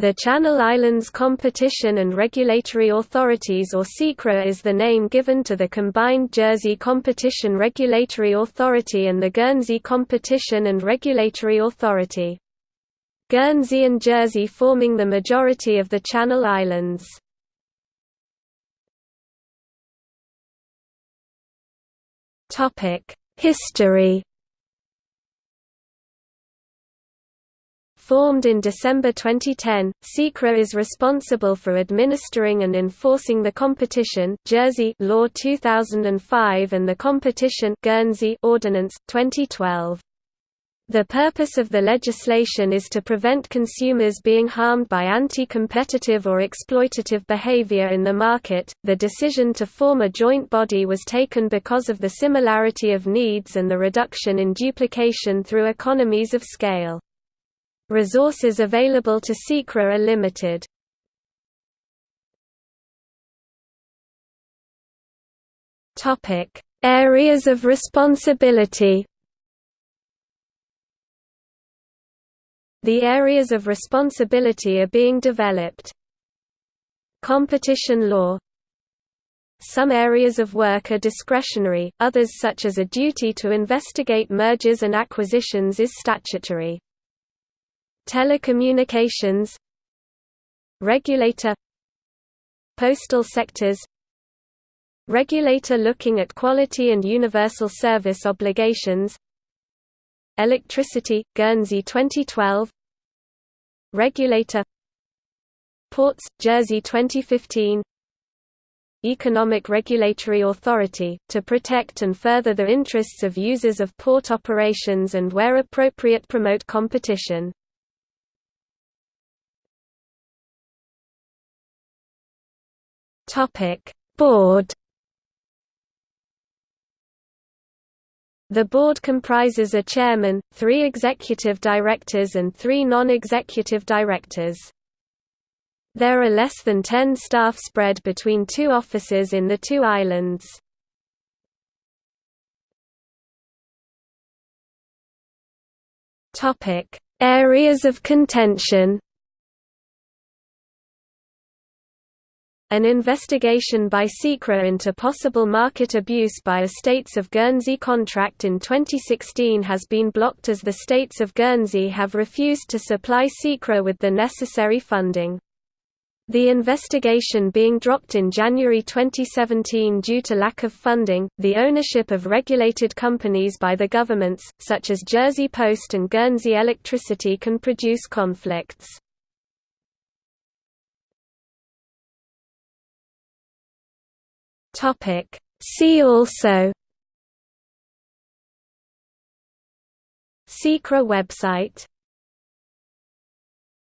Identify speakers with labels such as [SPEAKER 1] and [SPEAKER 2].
[SPEAKER 1] The Channel Islands Competition and Regulatory Authorities or CICRA is the name given to the combined Jersey Competition Regulatory Authority and the Guernsey Competition and Regulatory Authority. Guernsey and Jersey forming the majority of the Channel Islands. History Formed in December 2010, CICRA is responsible for administering and enforcing the competition Jersey Law 2005 and the competition Guernsey Ordinance 2012. The purpose of the legislation is to prevent consumers being harmed by anti-competitive or exploitative behavior in the market. The decision to form a joint body was taken because of the similarity of needs and the reduction in duplication through economies of scale. Resources available to CICRA are limited. Topic: Areas of responsibility. The areas of responsibility are being developed. Competition law Some areas of work are discretionary, others such as a duty to investigate mergers and acquisitions is statutory. Telecommunications Regulator Postal sectors Regulator looking at quality and universal service obligations Electricity, Guernsey 2012 Regulator Ports, Jersey 2015 Economic Regulatory Authority, to protect and further the interests of users of port operations and where appropriate promote competition. Topic: Board. The board comprises a chairman, three executive directors and three non-executive directors. There are less than 10 staff spread between two offices in the two islands. Areas of contention An investigation by CICRA into possible market abuse by Estates of Guernsey contract in 2016 has been blocked as the states of Guernsey have refused to supply CICRA with the necessary funding. The investigation being dropped in January 2017 due to lack of funding, the ownership of regulated companies by the governments, such as Jersey Post and Guernsey Electricity can produce conflicts. Topic. See also CICRA website